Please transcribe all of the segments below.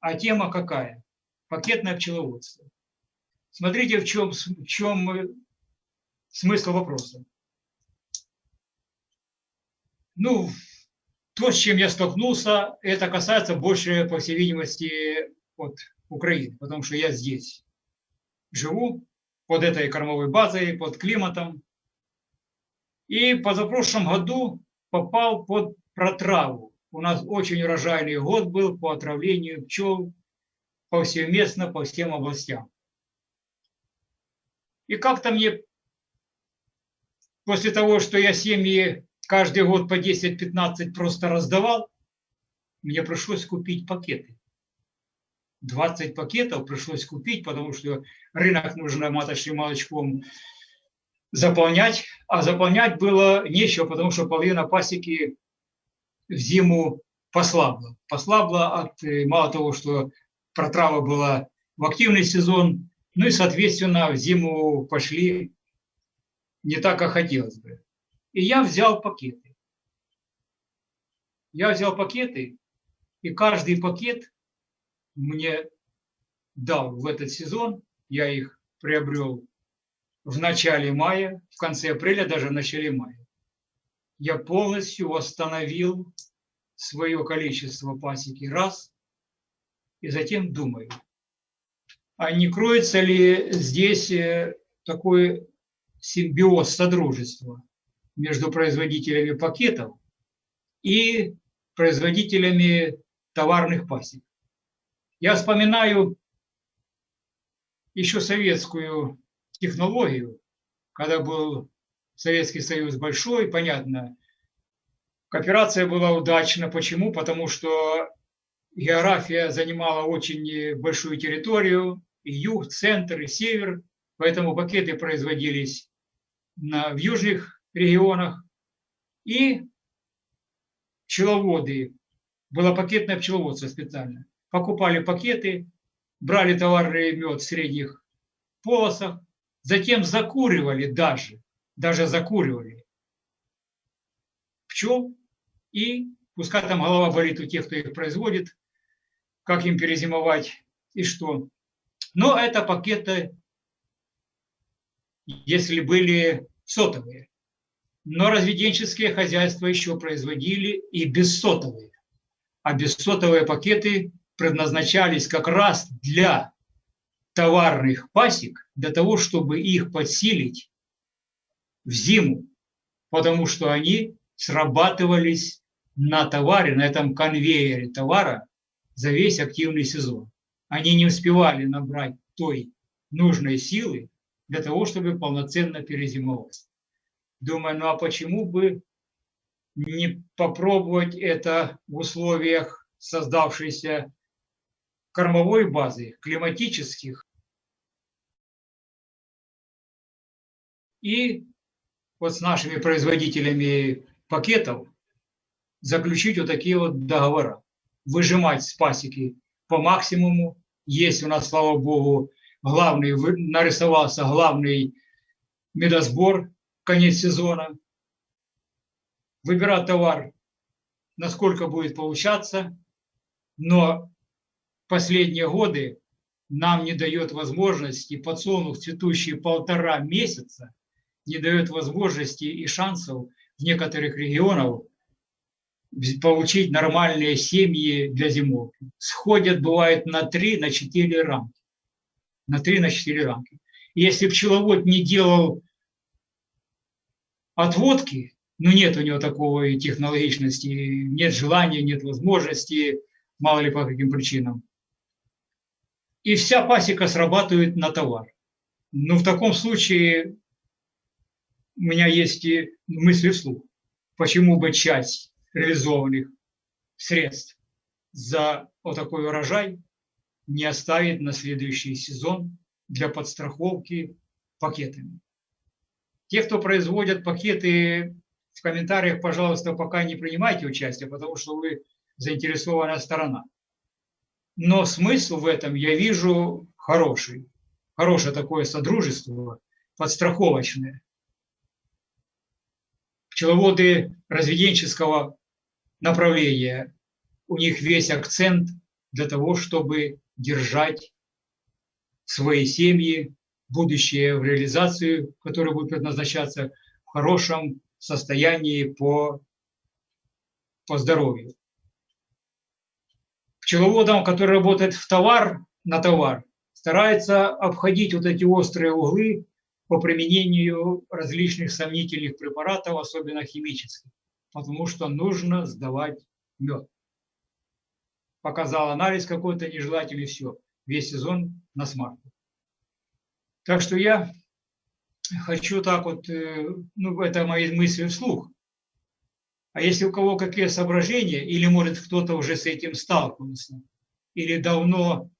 А тема какая? Пакетное пчеловодство. Смотрите, в чем, в чем смысл вопроса. Ну, то, с чем я столкнулся, это касается больше, по всей видимости, от Украины, потому что я здесь живу, под этой кормовой базой, под климатом. И позапрошлом году попал под протраву. У нас очень урожайный год был по отравлению пчел повсеместно по всем областям. И как-то мне после того, что я семьи каждый год по 10-15 просто раздавал, мне пришлось купить пакеты. 20 пакетов пришлось купить, потому что рынок нужно маточным молочком заполнять, а заполнять было нечего, потому что половина пасеки в зиму послабла. Послабла от, э, мало того, что протрава была в активный сезон, ну и, соответственно, в зиму пошли не так, как хотелось бы. И я взял пакеты. Я взял пакеты, и каждый пакет мне дал в этот сезон. Я их приобрел в начале мая, в конце апреля, даже в начале мая. Я полностью восстановил свое количество пасеки раз, и затем думаю, а не кроется ли здесь э, такой симбиоз, содружества между производителями пакетов и производителями товарных пасек. Я вспоминаю еще советскую технологию, когда был Советский Союз большой, понятно, кооперация была удачна. Почему? Потому что география занимала очень большую территорию, и юг, центр, и север, поэтому пакеты производились на, в южных регионах. И пчеловоды, было пакетное пчеловодство специально, покупали пакеты, брали товарный мед в средних полосах, затем закуривали даже, даже закуривали пчел, и пускай там голова болит у тех, кто их производит, как им перезимовать и что. Но это пакеты, если были сотовые. Но разведенческие хозяйства еще производили и бессотовые. А бессотовые пакеты предназначались как раз для товарных пасек, для того, чтобы их подсилить в зиму, потому что они срабатывались на товаре, на этом конвейере товара за весь активный сезон. Они не успевали набрать той нужной силы для того, чтобы полноценно перезимовать. Думаю, ну а почему бы не попробовать это в условиях создавшейся кормовой базы, климатических. И вот с нашими производителями пакетов заключить вот такие вот договора выжимать с пасеки по максимуму. Есть у нас, слава богу, главный, нарисовался главный медосбор, конец сезона. Выбирать товар, насколько будет получаться, но последние годы нам не дает возможности, подсолнух цветущий полтора месяца, не дает возможности и шансов в некоторых регионах получить нормальные семьи для зимовки. Сходят, бывает, на 3, на 4 рамки. На 3, на 4 рамки. И если пчеловод не делал отводки, ну нет у него такого технологичности, нет желания, нет возможности, мало ли по каким причинам. И вся пасека срабатывает на товар. Ну, в таком случае у меня есть и мысли вслух. Почему бы часть реализованных средств за вот такой урожай не оставить на следующий сезон для подстраховки пакетами. Те, кто производят пакеты, в комментариях, пожалуйста, пока не принимайте участие, потому что вы заинтересованная сторона. Но смысл в этом я вижу хороший, хорошее такое содружество, подстраховочное. Пчеловоды разведенческого направления, у них весь акцент для того, чтобы держать свои семьи, будущее в реализацию, которая будет предназначаться в хорошем состоянии по, по здоровью. Пчеловодам, который работает в товар, на товар, старается обходить вот эти острые углы по применению различных сомнительных препаратов, особенно химических, потому что нужно сдавать мед. Показал анализ какой-то нежелательный, все, весь сезон на смарку. Так что я хочу так вот, э, ну, это мои мысли вслух. А если у кого какие соображения, или может кто-то уже с этим сталкивался, или давно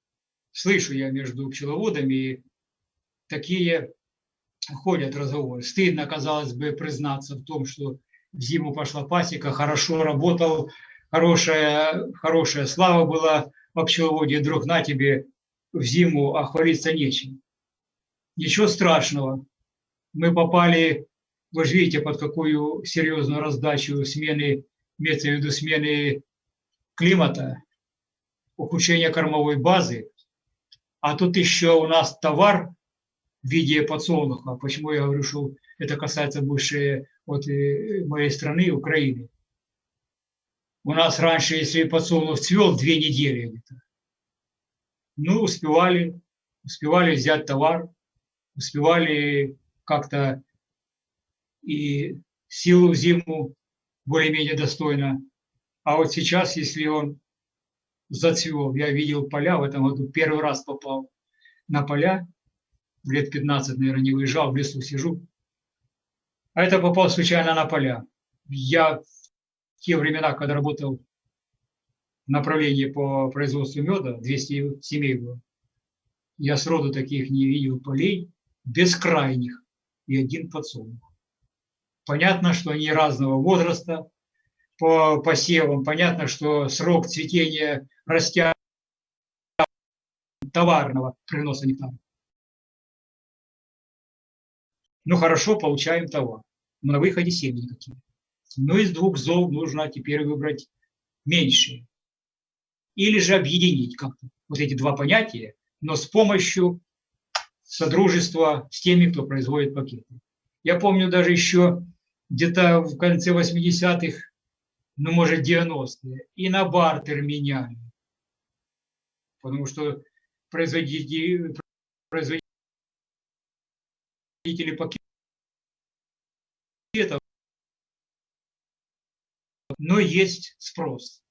слышу я между пчеловодами такие ходят разговоры. Стыдно, казалось бы, признаться в том, что в зиму пошла пасека, хорошо работал, хорошая, хорошая слава была по пчеловоде, вдруг на тебе в зиму, а хвалиться нечем. Ничего страшного. Мы попали, вы же видите, под какую серьезную раздачу смены, имеется в виду смены климата, ухудшение кормовой базы. А тут еще у нас товар в виде подсолнуха. Почему я говорю, что это касается больше вот э, моей страны, Украины. У нас раньше, если подсолнух цвел, две недели. Ну, успевали, успевали взять товар, успевали как-то и силу в зиму более-менее достойно. А вот сейчас, если он зацвел, я видел поля в этом году, первый раз попал на поля, лет 15, наверное, не выезжал, в лесу сижу. А это попал случайно на поля. Я в те времена, когда работал в направлении по производству меда, 200 семей было, я сроду таких не видел полей, бескрайних, и один подсолнух. Понятно, что они разного возраста по посевам, понятно, что срок цветения растя товарного приноса нектара. Ну хорошо, получаем товар. Но на выходе семьи какие. Но из двух зол нужно теперь выбрать меньшие. Или же объединить как-то вот эти два понятия, но с помощью содружества с теми, кто производит пакеты. Я помню даже еще где-то в конце 80-х, ну, может, 90-е, и на бартер меняли. Потому что производители, пакетов, но есть спрос.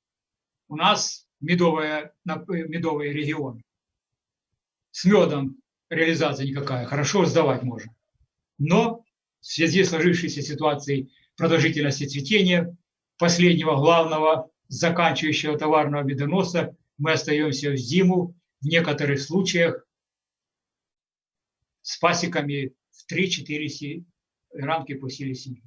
У нас медовая, медовый регион. С медом реализация никакая, хорошо сдавать можно. Но в связи с сложившейся ситуацией продолжительности цветения последнего главного заканчивающего товарного медоноса мы остаемся в зиму, в некоторых случаях с пасеками в 3-4 рамки по силе семьи.